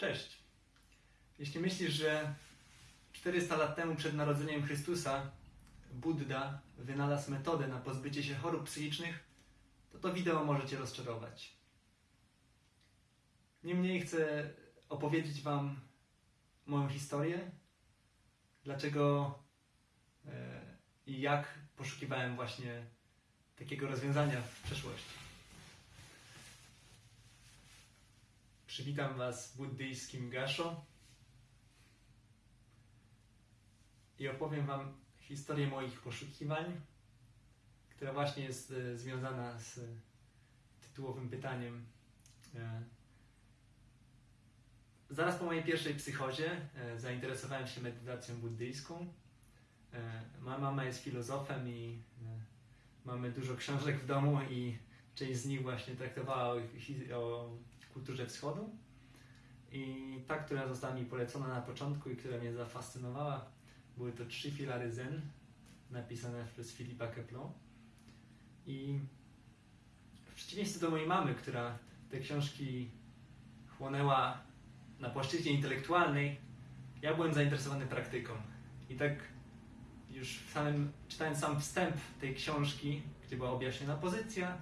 Cześć. Jeśli myślisz, że 400 lat temu przed narodzeniem Chrystusa Buddha wynalazł metodę na pozbycie się chorób psychicznych, to to wideo może Cię rozczarować. Niemniej chcę opowiedzieć Wam moją historię, dlaczego e, i jak poszukiwałem właśnie takiego rozwiązania w przeszłości. Przywitam Was buddyjskim gasho i opowiem Wam historię moich poszukiwań, która właśnie jest e, związana z tytułowym pytaniem. E, Zaraz po mojej pierwszej psychozie e, zainteresowałem się medytacją buddyjską. E, Moja mama jest filozofem i e, mamy dużo książek w domu i część z nich właśnie traktowała o kulturze wschodu. I ta, która została mi polecona na początku i która mnie zafascynowała, były to trzy filary Zen, napisane przez Filipa Keplon. I w przeciwieństwie do mojej mamy, która te książki chłonęła na płaszczyźnie intelektualnej, ja byłem zainteresowany praktyką. I tak już w samym, czytając sam wstęp tej książki, gdzie była objaśniona pozycja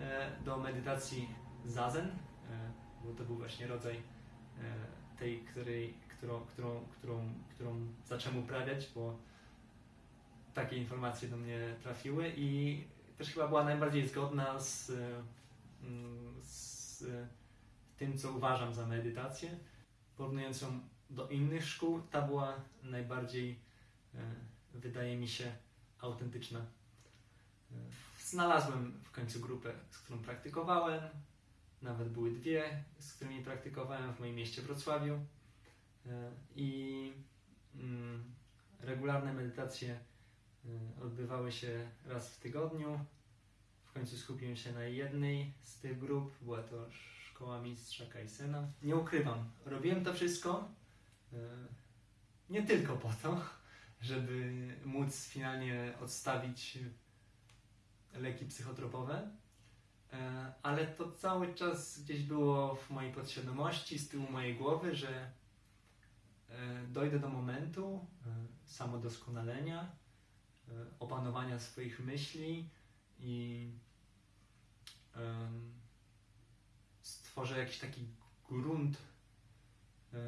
e, do medytacji zazen, bo to był właśnie rodzaj e, tej, której, którą, którą, którą, którą zacząłem uprawiać, bo takie informacje do mnie trafiły i też chyba była najbardziej zgodna z, e, mm, z tym, co uważam za medytację. Porównując ją do innych szkół, ta była najbardziej, e, wydaje mi się, autentyczna. Znalazłem w końcu grupę, z którą praktykowałem. Nawet były dwie, z którymi praktykowałem w moim mieście Wrocławiu. E, I mm, regularne medytacje e, odbywały się raz w tygodniu. W końcu skupiłem się na jednej z tych grup. Była to szkoła mistrza Kajsena. Nie ukrywam, robiłem to wszystko e, nie tylko po to, żeby móc finalnie odstawić leki psychotropowe, ale to cały czas gdzieś było w mojej podświadomości, z tyłu mojej głowy, że e, dojdę do momentu e, samodoskonalenia, e, opanowania swoich myśli i stworzę jakiś taki grunt e,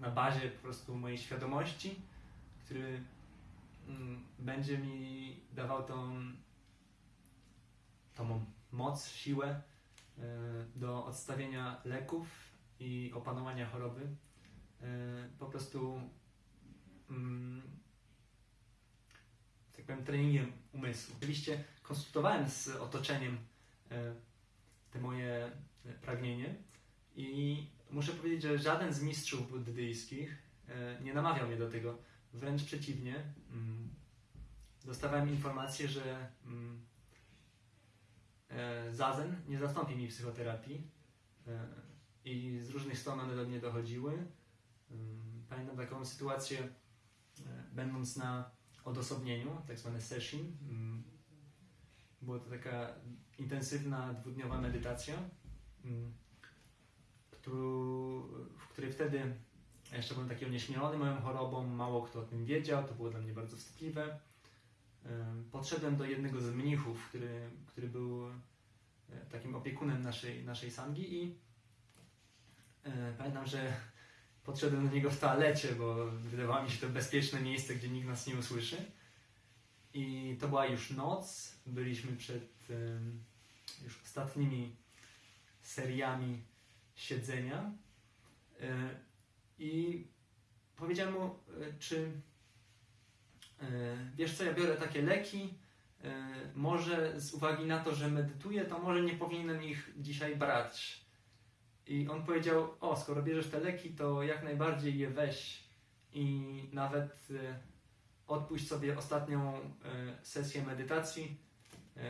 na bazie po prostu mojej świadomości, który będzie mi dawał tą, tą moc, siłę e, do odstawienia leków i opanowania choroby. E, Po prostu mm, tak powiem, treningiem umysłu. Oczywiście konsultowałem z otoczeniem e, te moje pragnienie i muszę powiedzieć, że żaden z mistrzów buddyjskich nie namawiał mnie do tego. Wręcz przeciwnie. mm, Dostawałem informację, że mm, e, zazen nie zastąpi mi psychoterapii e, i z różnych stron one do mnie dochodziły. Ym, Pamiętam taką sytuację, e, będąc na odosobnieniu, tak zwane session. Mm, Była to taka intensywna, dwudniowa medytacja, mm, w której wtedy jeszcze byłem taki onieśmielony moją chorobą, mało kto o tym wiedział, to było dla mnie bardzo wstydliwe. Podszedłem do jednego z mnichów, który, który był e, takim opiekunem naszej, naszej sangi i e, pamiętam, że podszedłem do niego w toalecie, bo wydawało mi się to bezpieczne miejsce, gdzie nikt nas nie usłyszy. I to była już noc, byliśmy przed już ostatnimi seriami siedzenia. I powiedziałem mu, e, czy e, wiesz co, ja biorę takie leki, e, może z uwagi na to, że medytuję, to może nie powinienem ich dzisiaj brać. I on powiedział, o, skoro bierzesz te leki, to jak najbardziej je weź i nawet odpuść sobie ostatnią sesję medytacji,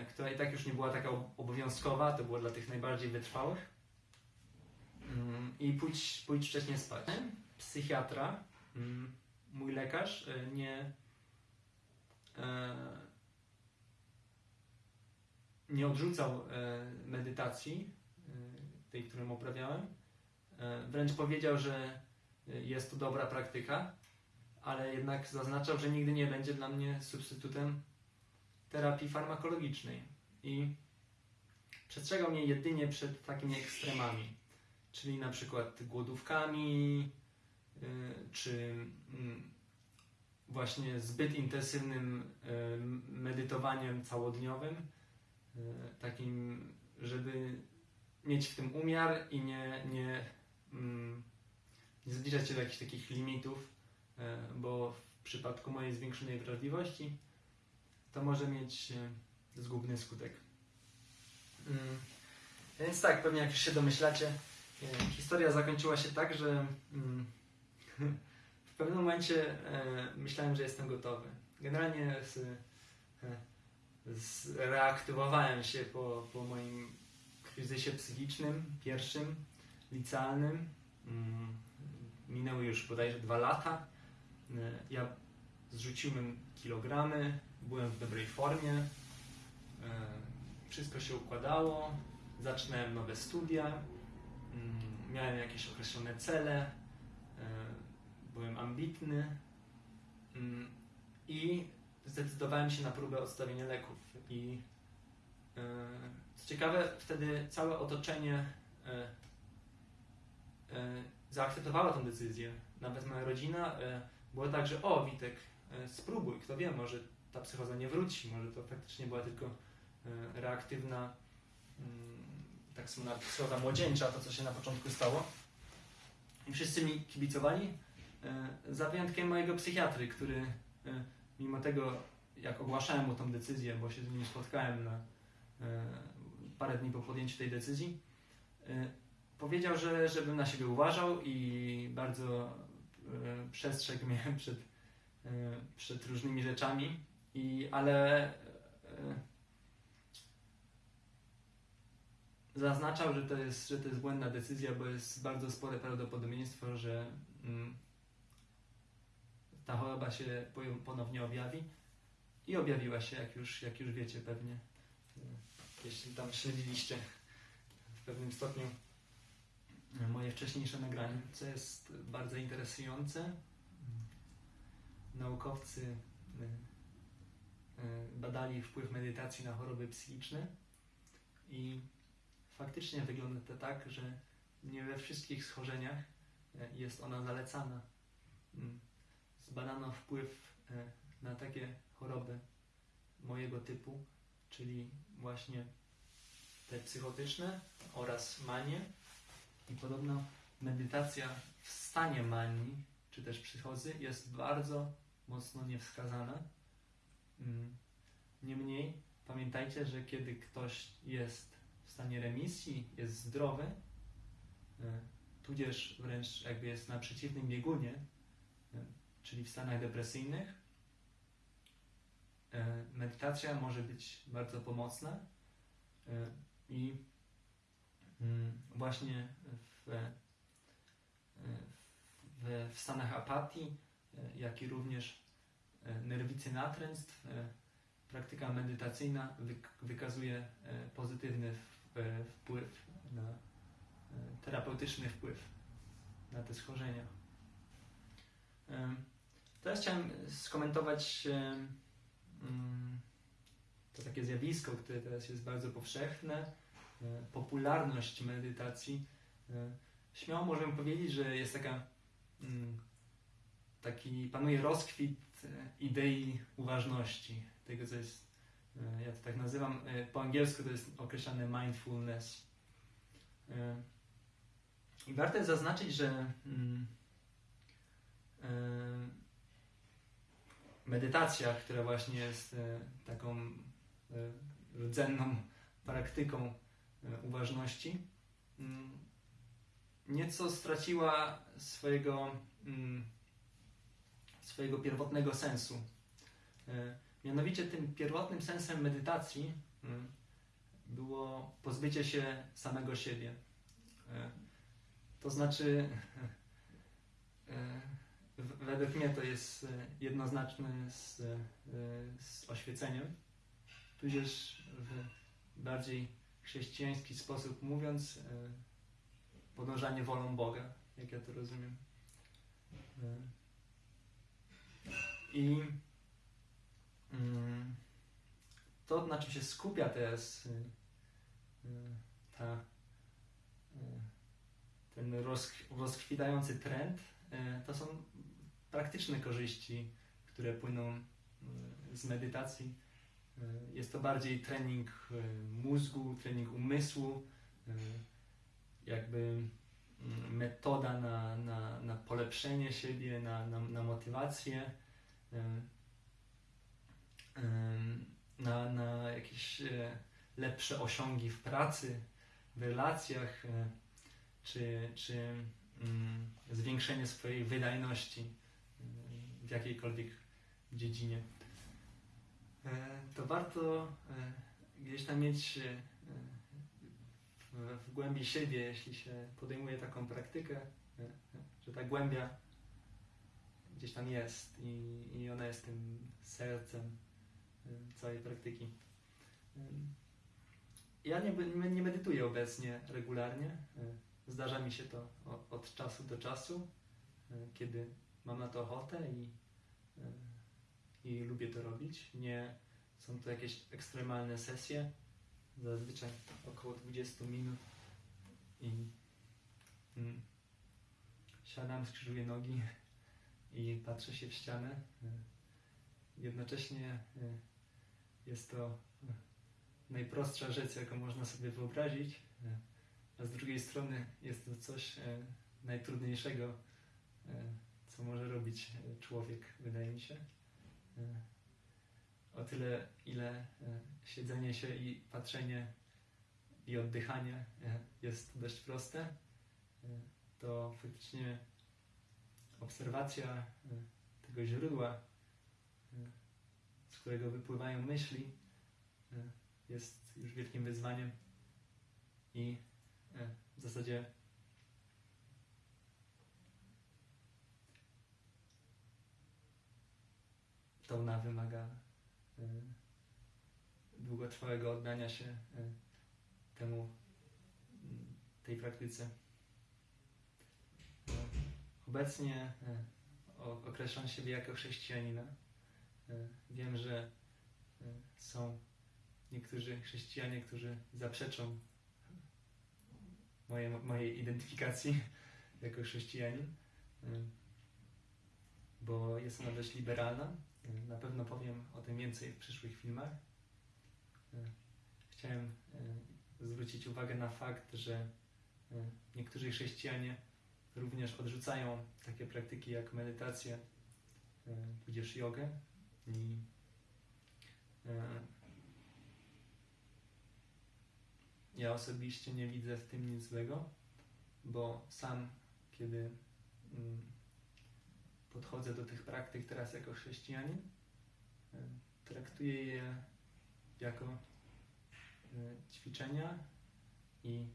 która i tak już nie była taka ob- obowiązkowa, to było dla tych najbardziej wytrwałych. Mm, I pójdź, pójdź wcześniej spać. Psychiatra, mm, mój lekarz, e, nie, e, nie odrzucał e, medytacji, tej, którą uprawiałem. Wręcz powiedział, że jest to dobra praktyka, ale jednak zaznaczał, że nigdy nie będzie dla mnie substytutem terapii farmakologicznej. I przestrzegał mnie jedynie przed takimi ekstremami, czyli na przykład głodówkami, y, czy mm, właśnie zbyt intensywnym y, medytowaniem całodniowym, y, takim, żeby mieć w tym umiar i nie, nie, mm, nie zbliżać się do jakichś takich limitów, bo w przypadku mojej zwiększonej wrażliwości to może mieć zgubny skutek. Mm, Więc tak, pewnie jak już się domyślacie, historia zakończyła się tak, że mm, w pewnym momencie e, myślałem, że jestem gotowy. Generalnie e, zreaktywowałem się po, po moim kryzysie psychicznym, pierwszym, licealnym. Mm, Minęły już bodajże dwa lata. E, Ja zrzuciłem kilogramy, byłem w dobrej formie. E, Wszystko się układało. Zaczynałem nowe studia. Mm, Miałem jakieś określone cele. e, Byłem ambitny. Mm, I zdecydowałem się na próbę odstawienia leków. I e, co ciekawe, wtedy całe otoczenie e, zaakceptowało tę decyzję. Nawet moja rodzina była tak, że o Witek, spróbuj, kto wie, może ta psychoza nie wróci, może to faktycznie była tylko reaktywna, mm, tak zwana psychoza młodzieńcza, to co się na początku stało. I wszyscy mi kibicowali, e, za wyjątkiem mojego psychiatry, który e, mimo tego, jak ogłaszałem mu tą decyzję, bo się z nim spotkałem na e, parę dni po podjęciu tej decyzji, powiedział, że żebym na siebie uważał i bardzo przestrzegł mnie przed, przed różnymi rzeczami, i, ale zaznaczał, że to, jest, że to jest błędna decyzja, bo jest bardzo spore prawdopodobieństwo, że mm, ta choroba się po- ponownie objawi i objawiła się, jak już, jak już wiecie pewnie, jeśli tam śledziliście w pewnym stopniu moje wcześniejsze nagrania, co jest bardzo interesujące. Naukowcy e, e, badali wpływ medytacji na choroby psychiczne i faktycznie wygląda to tak, że nie we wszystkich schorzeniach e, jest ona zalecana. Mm. Zbadano wpływ e, na takie choroby mojego typu, czyli właśnie te psychotyczne oraz manie. I podobno medytacja w stanie manii, czy też psychozy jest bardzo mocno niewskazana. Mm. Niemniej pamiętajcie, że kiedy ktoś jest w stanie remisji, jest zdrowy, e, tudzież wręcz jakby jest na przeciwnym biegunie, e, czyli w stanach depresyjnych, e, medytacja może być bardzo pomocna i mm, właśnie w, w, w stanach apatii, jak i również nerwicy natręstw, praktyka medytacyjna wyk- wykazuje pozytywny wpływ na e, terapeutyczny wpływ na te schorzenia. Teraz chciałem skomentować mm, to takie zjawisko, które teraz jest bardzo powszechne, e, popularność medytacji. E, Śmiało możemy powiedzieć, że jest taka mm, taki panuje rozkwit e, idei uważności, tego co jest, e, ja to tak nazywam, e, po angielsku to jest określane mindfulness. E, I warto jest zaznaczyć, że mm, e, medytacja, która właśnie jest e, taką e, rdzenną praktyką e, uważności, mm, nieco straciła swojego, mm, swojego pierwotnego sensu. Mianowicie tym pierwotnym sensem medytacji mm, było pozbycie się samego siebie. E, To znaczy, e, według mnie to jest e, jednoznaczne z, z oświeceniem, tudzież w bardziej chrześcijański sposób mówiąc, podążanie wolą Boga, jak ja to rozumiem. I to, na czym się skupia teraz y, ta, y, ten rozkwitający trend, to są praktyczne korzyści, które płyną z medytacji. Jest to bardziej trening mózgu, trening umysłu, jakby mm, metoda na, na, na polepszenie siebie, na, na, na motywację na, na jakieś e, lepsze osiągi w pracy, w relacjach, e, czy, czy mm, zwiększenie swojej wydajności e, w jakiejkolwiek dziedzinie. To warto gdzieś tam mieć w, głębi siebie, jeśli się podejmuje taką praktykę, że ta głębia gdzieś tam jest i, i ona jest tym sercem całej praktyki. Ja nie, nie medytuję obecnie regularnie. Zdarza mi się to od czasu do czasu, kiedy mam na to ochotę i, i lubię to robić. Nie są to jakieś ekstremalne sesje, zazwyczaj około 20 minut i mm, siadam, skrzyżuję nogi i patrzę się w ścianę. Jednocześnie jest to e, najprostsza rzecz, jaką można sobie wyobrazić, e, a z drugiej strony jest to coś e, najtrudniejszego, co może robić człowiek, wydaje mi się. O tyle, ile siedzenie się i patrzenie i oddychanie jest dość proste, to faktycznie obserwacja tego źródła z którego wypływają myśli, e, jest już wielkim wyzwaniem i e, w zasadzie to ona wymaga e, długotrwałego oddania się temu, tej praktyce. Obecnie określam siebie jako chrześcijanina. E, wiem, że e, są niektórzy chrześcijanie, którzy zaprzeczą moje, mojej identyfikacji jako chrześcijanin, e, bo jest ona dość liberalna. Na pewno powiem o tym więcej w przyszłych filmach. Chciałem zwrócić uwagę na fakt, że niektórzy chrześcijanie również odrzucają takie praktyki jak medytacja, tudzież jogę, i e, ja osobiście nie widzę w tym nic złego, bo sam, kiedy mm, podchodzę do tych praktyk teraz jako chrześcijanin, e, traktuję je jako e, ćwiczenia i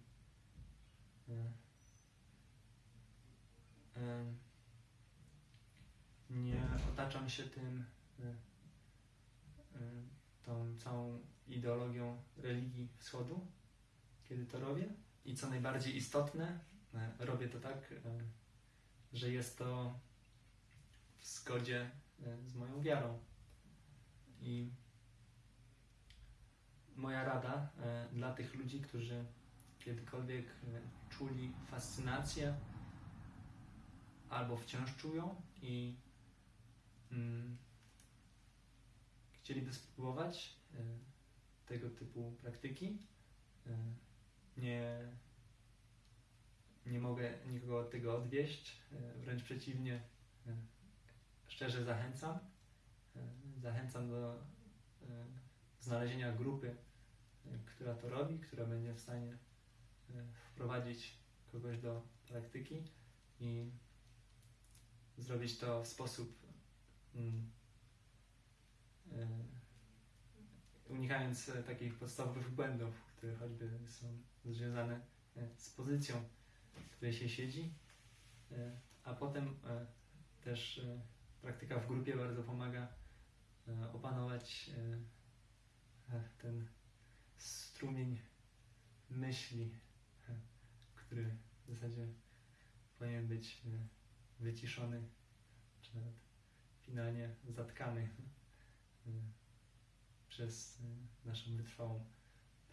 nie otaczam się tym tą całą ideologią religii wschodu, kiedy to robię. I co najbardziej istotne, y, robię to tak, że jest to w zgodzie z moją wiarą. I moja rada dla tych ludzi, którzy kiedykolwiek czuli fascynację albo wciąż czują i mm, chcieliby spróbować e, tego typu praktyki, e, nie, nie mogę nikogo od tego odwieść, e, wręcz przeciwnie, szczerze zachęcam. Zachęcam do znalezienia grupy, która to robi, która będzie w stanie wprowadzić kogoś do praktyki i zrobić to w sposób mm, unikając e, takich podstawowych błędów, które choćby są związane e, z pozycją, w której się siedzi, a potem też praktyka w grupie bardzo pomaga opanować ten strumień myśli, który w zasadzie powinien być e, wyciszony, czy nawet finalnie zatkany. e, przez e, naszą wytrwałą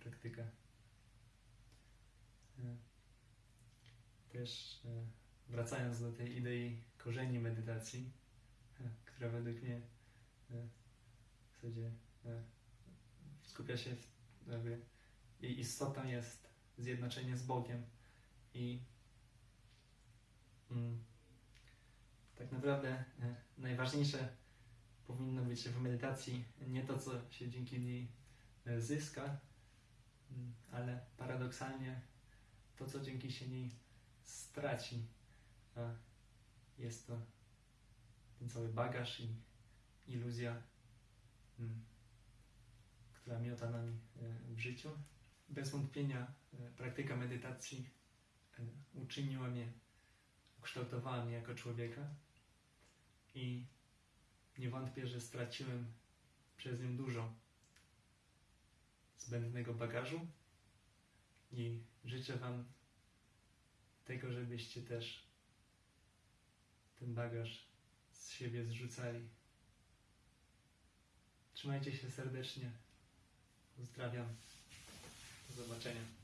praktykę. E, Też wracając do tej idei korzeni medytacji, która według mnie w zasadzie skupia się w, jakby jej istotą jest zjednoczenie z Bogiem i mm, tak naprawdę najważniejsze powinno być w medytacji nie to, co się dzięki niej e, zyska, mm, ale paradoksalnie to, co dzięki się niej straci. A jest to ten cały bagaż i iluzja, mm, która miota nami e, w życiu. Bez wątpienia e, praktyka medytacji uczyniła mnie, ukształtowała mnie jako człowieka i nie wątpię, że straciłem przez nią dużo zbędnego bagażu i życzę Wam tego, żebyście też ten bagaż z siebie zrzucali. Trzymajcie się serdecznie. Pozdrawiam. Do zobaczenia.